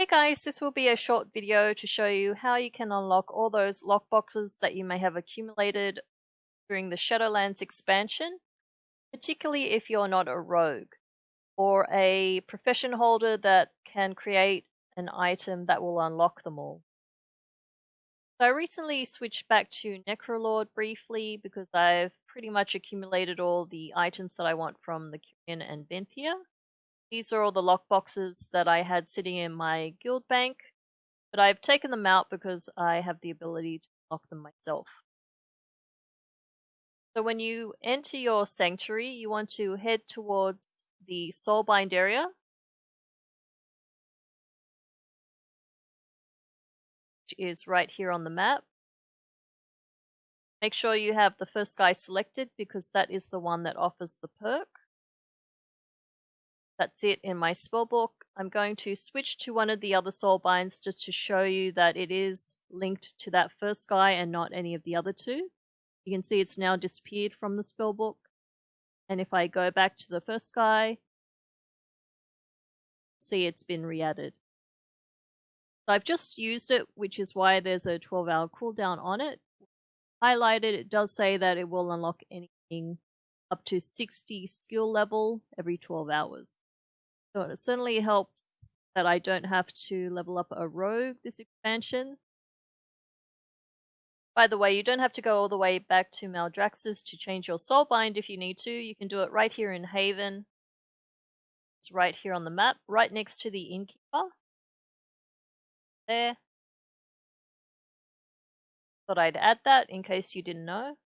Hey guys, this will be a short video to show you how you can unlock all those lockboxes that you may have accumulated during the Shadowlands expansion, particularly if you're not a rogue or a profession holder that can create an item that will unlock them all. So I recently switched back to Necrolord briefly because I've pretty much accumulated all the items that I want from the Kyrian and Venthyr. These are all the lockboxes that I had sitting in my guild bank, but I've taken them out because I have the ability to lock them myself. So when you enter your sanctuary, you want to head towards the Soulbind area. Which is right here on the map. Make sure you have the first guy selected because that is the one that offers the perk. That's it in my spellbook. I'm going to switch to one of the other soul binds just to show you that it is linked to that first guy and not any of the other two. You can see it's now disappeared from the spellbook. And if I go back to the first guy, see it's been re-added. So I've just used it, which is why there's a 12 hour cooldown on it. Highlighted, it does say that it will unlock anything up to 60 skill level every 12 hours. So it certainly helps that I don't have to level up a rogue this expansion. By the way, you don't have to go all the way back to Maldraxxus to change your soulbind if you need to. You can do it right here in Haven. It's right here on the map, right next to the innkeeper. There. Thought I'd add that in case you didn't know.